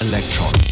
Electron.